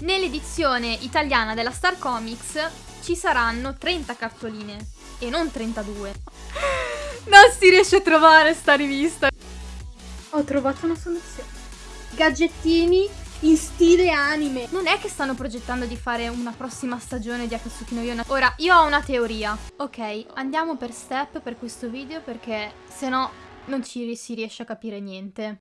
Nell'edizione italiana della Star Comics ci saranno 30 cartoline e non 32. Non si riesce a trovare sta rivista. Ho trovato una soluzione. Gadgettini in stile anime. Non è che stanno progettando di fare una prossima stagione di Akatsuki no Yona. Ora, io ho una teoria. Ok, andiamo per step per questo video perché se no non ci si riesce a capire niente.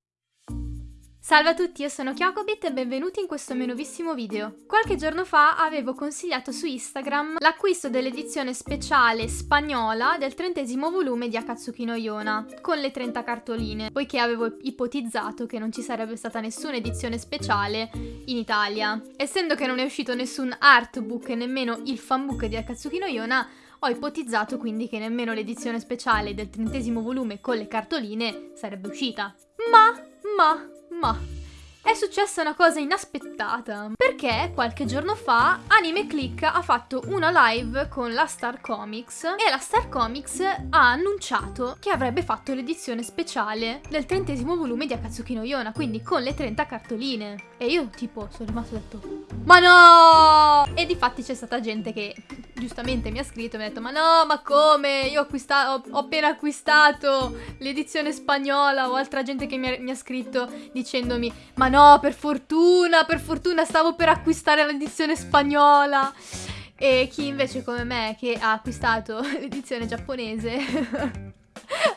Salve a tutti, io sono Kyokobit e benvenuti in questo mio nuovissimo video. Qualche giorno fa avevo consigliato su Instagram l'acquisto dell'edizione speciale spagnola del trentesimo volume di Akatsuki no Yona, con le 30 cartoline, poiché avevo ipotizzato che non ci sarebbe stata nessuna edizione speciale in Italia. Essendo che non è uscito nessun artbook e nemmeno il fanbook di Akatsuki no Yona, ho ipotizzato quindi che nemmeno l'edizione speciale del trentesimo volume con le cartoline sarebbe uscita. Ma, ma, ma è successa una cosa inaspettata, perché qualche giorno fa Anime Click ha fatto una live con la Star Comics e la Star Comics ha annunciato che avrebbe fatto l'edizione speciale del trentesimo volume di Akatsuki no Yona, quindi con le 30 cartoline. E io tipo sono rimasto detto, ma no! E di fatti c'è stata gente che giustamente mi ha scritto e mi ha detto ma no ma come? Io ho, ho, appena acquistato l'edizione spagnola o altra gente che mi ha, mi ha, scritto dicendomi ma no per fortuna per fortuna stavo per acquistare l'edizione spagnola e chi invece come me che ha acquistato l'edizione giapponese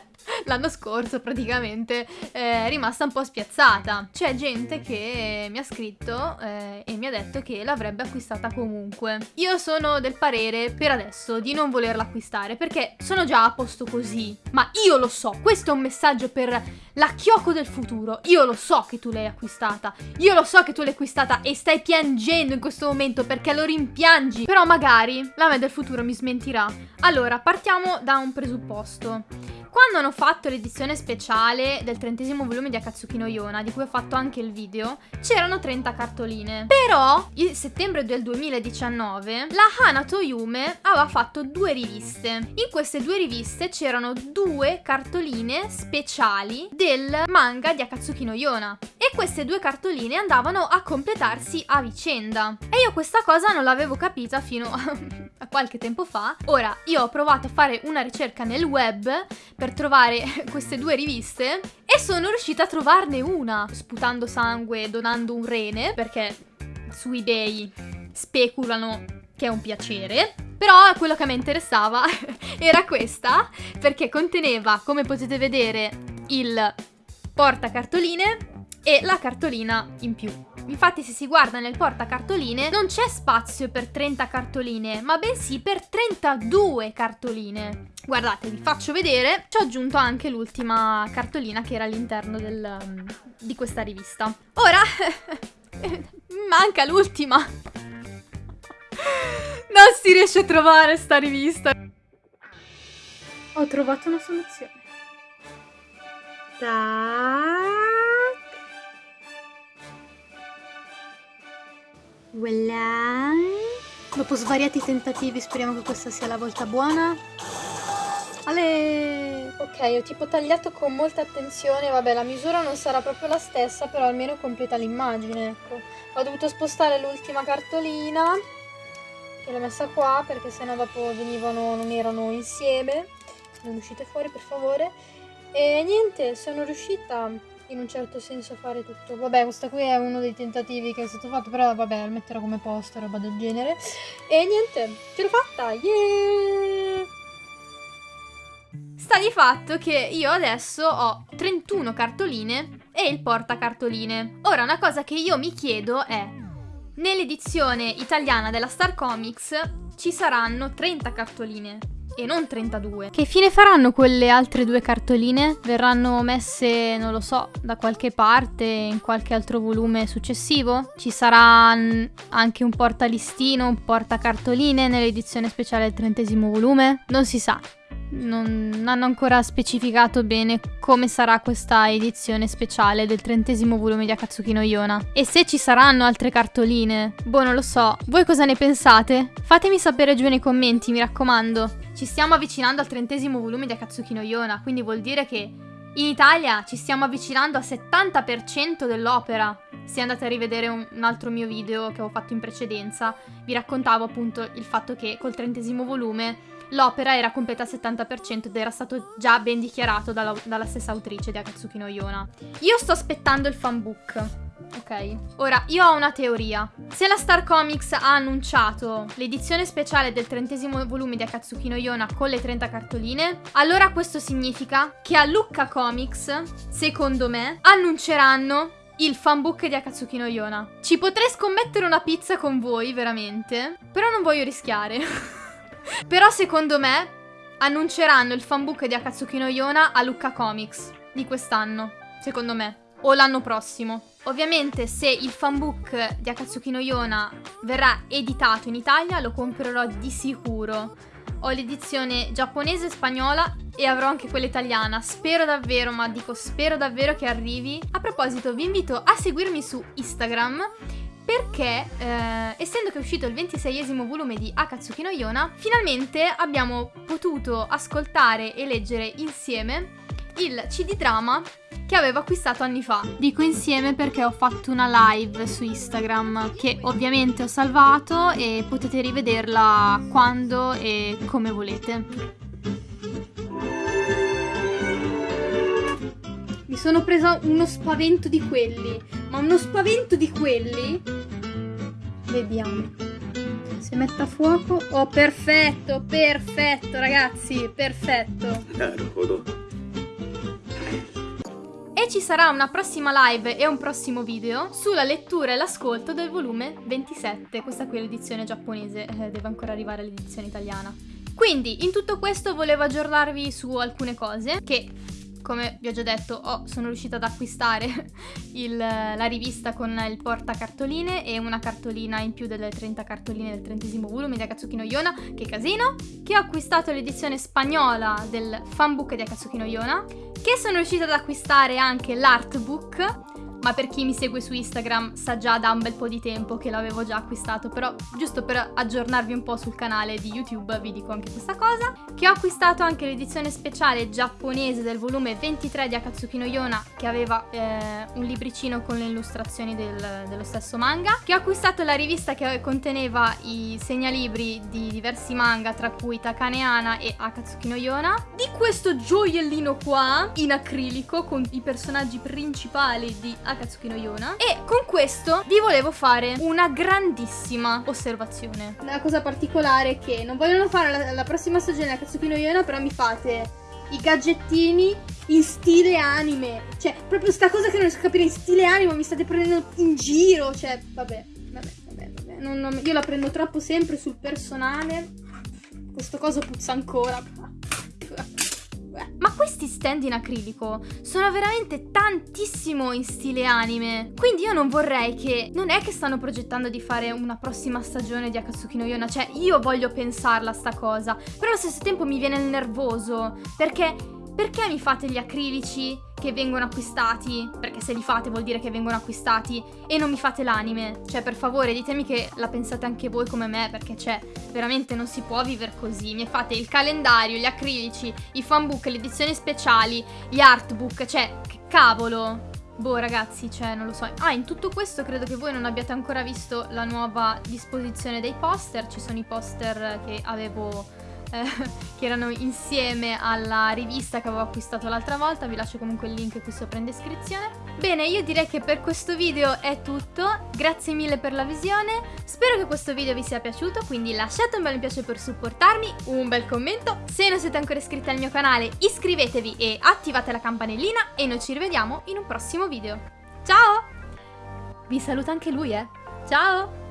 l'anno scorso praticamente eh, è rimasta un po' spiazzata. C'è gente che mi ha scritto eh, e mi ha detto che l'avrebbe acquistata comunque. Io sono del parere per adesso di non volerla acquistare perché sono già a posto così. Ma io lo so, questo è un messaggio per la Kyoko del futuro. Io lo so che tu l'hai acquistata. Io lo so che tu l'hai acquistata e stai piangendo in questo momento perché lo rimpiangi. Però magari la me del futuro mi smentirà. Allora, partiamo da un presupposto. Quando hanno fatto l'edizione speciale del trentesimo volume di Akatsuki no Yona, di cui ho fatto anche il video, c'erano 30 cartoline. Però, il settembre del 2019, la Hanato Yume aveva fatto due riviste. In queste due riviste c'erano due cartoline speciali del manga di Akatsuki no Yona. E queste due cartoline andavano a completarsi a vicenda. E io questa cosa non l'avevo capita fino a qualche tempo fa. Ora, io ho provato a fare una ricerca nel web per trovare queste due riviste e sono riuscita a trovarne una, sputando sangue, donando un rene, perché su eBay speculano che è un piacere. Però quello che mi interessava era questa, perché conteneva, come potete vedere, il portacartoline e la cartolina in più. Infatti se si guarda nel portacartoline non c'è spazio per 30 cartoline, ma bensì per 32 cartoline. Guardate, vi faccio vedere, ci ho aggiunto anche l'ultima cartolina che era all'interno um, di questa rivista. Ora, manca l'ultima. Non si riesce a trovare sta rivista. Ho trovato una soluzione. Tac. Voilà. Dopo svariati tentativi speriamo che questa sia la volta buona. Ale! Ok, ho tipo tagliato con molta attenzione, vabbè la misura non sarà proprio la stessa, però almeno completa l'immagine, ecco. Ho dovuto spostare l'ultima cartolina, che l'ho messa qua, perché sennò dopo venivano, non erano insieme. Non uscite fuori per favore. E niente, sono riuscita in un certo senso fare tutto. Vabbè, questo qui è uno dei tentativi che è stato fatto, però vabbè, lo metterò come poster, roba del genere. E niente, ce l'ho fatta, yeah! Sta di fatto che io adesso ho 31 cartoline e il portacartoline. Ora, una cosa che io mi chiedo è, nell'edizione italiana della Star Comics ci saranno 30 cartoline e non 32. Che fine faranno quelle altre due cartoline? Verranno messe, non lo so, da qualche parte in qualche altro volume successivo? Ci sarà anche un portalistino, un portacartoline nell'edizione speciale del trentesimo volume? Non si sa. Non hanno ancora specificato bene come sarà questa edizione speciale del trentesimo volume di Akatsuki no Yona. E se ci saranno altre cartoline? Boh, non lo so. Voi cosa ne pensate? Fatemi sapere giù nei commenti, mi raccomando. Ci stiamo avvicinando al trentesimo volume di Akatsuki no Yona, quindi vuol dire che In Italia ci stiamo avvicinando al 70% dell'opera. Se andate a rivedere un, altro mio video che avevo fatto in precedenza, vi raccontavo appunto il fatto che col trentesimo volume l'opera era completa al 70% ed era stato già ben dichiarato dalla, dalla stessa autrice di Akatsuki no Yona. Io sto aspettando il fanbook. Ok, ora io ho una teoria. Se la Star Comics ha annunciato l'edizione speciale del trentesimo volume di Akatsuki no Yona con le 30 cartoline, allora questo significa che a Lucca Comics, secondo me, annunceranno il fanbook di Akatsuki no Yona. Ci potrei scommettere una pizza con voi, veramente, però non voglio rischiare. però secondo me annunceranno il fanbook di Akatsuki no Yona a Lucca Comics di quest'anno, secondo me o l'anno prossimo. Ovviamente se il fanbook di Akatsuki no Yona verrà editato in Italia lo comprerò di sicuro. Ho l'edizione giapponese spagnola e avrò anche quella italiana. Spero davvero, ma dico spero davvero che arrivi. A proposito, vi invito a seguirmi su Instagram perché eh, essendo che è uscito il 26esimo volume di Akatsuki no Yona, finalmente abbiamo potuto ascoltare e leggere insieme il CD drama che avevo acquistato anni fa. Dico insieme perché ho fatto una live su Instagram che ovviamente ho salvato e potete rivederla quando e come volete. Mi sono presa uno spavento di quelli, ma uno spavento di quelli. Vediamo. Se mette a fuoco. Oh, perfetto, perfetto, ragazzi, perfetto. E ci sarà una prossima live e un prossimo video sulla lettura e l'ascolto del volume 27. Questa qui è l'edizione giapponese, eh, deve ancora arrivare l'edizione italiana. Quindi, in tutto questo volevo aggiornarvi su alcune cose che come vi ho già detto, oh, sono riuscita ad acquistare il, la rivista con il portacartoline e una cartolina in più delle 30 cartoline del trentesimo volume di Akatsuki no Yona, che casino, che ho acquistato l'edizione spagnola del fanbook di Akatsuki no Yona, che sono riuscita ad acquistare anche l'artbook ma per chi mi segue su Instagram sa già da un bel po' di tempo che l'avevo già acquistato, però giusto per aggiornarvi un po' sul canale di YouTube vi dico anche questa cosa, che ho acquistato anche l'edizione speciale giapponese del volume 23 di Akatsuki no Yona, che aveva eh, un libricino con le illustrazioni del, dello stesso manga, che ho acquistato la rivista che conteneva i segnalibri di diversi manga, tra cui Takaneana e Akatsuki no Yona, di questo gioiellino qua, in acrilico, con i personaggi principali di Akatsuki Akatsuki no Yona e con questo vi volevo fare una grandissima osservazione. La cosa particolare è che non vogliono fare la, la prossima stagione Akatsuki no Yona però mi fate i gadgettini in stile anime. Cioè, proprio sta cosa che non riesco a capire in stile anime, mi state prendendo in giro. Cioè, vabbè, vabbè, vabbè, vabbè. Non, non, io la prendo troppo sempre sul personale. Questo coso puzza ancora. Ma questi stand in acrilico sono veramente tantissimo in stile anime. Quindi io non vorrei che... Non è che stanno progettando di fare una prossima stagione di Akatsuki no Yona. Cioè, io voglio pensarla sta cosa. Però allo stesso tempo mi viene il nervoso. Perché perché mi fate gli acrilici che vengono acquistati? Perché se li fate vuol dire che vengono acquistati e non mi fate l'anime. Cioè, per favore, ditemi che la pensate anche voi come me, perché cioè, veramente non si può vivere così. Mi fate il calendario, gli acrilici, i fanbook, le edizioni speciali, gli artbook, cioè, che cavolo. Boh ragazzi, cioè non lo so. Ah, in tutto questo credo che voi non abbiate ancora visto la nuova disposizione dei poster. Ci sono i poster che avevo eh, che erano insieme alla rivista che avevo acquistato l'altra volta, vi lascio comunque il link qui sopra in descrizione. Bene, io direi che per questo video è tutto, grazie mille per la visione, spero che questo video vi sia piaciuto, quindi lasciate un bel mi piace per supportarmi, un bel commento, se non siete ancora iscritti al mio canale iscrivetevi e attivate la campanellina e noi ci rivediamo in un prossimo video. Ciao! Vi saluta anche lui, eh! Ciao!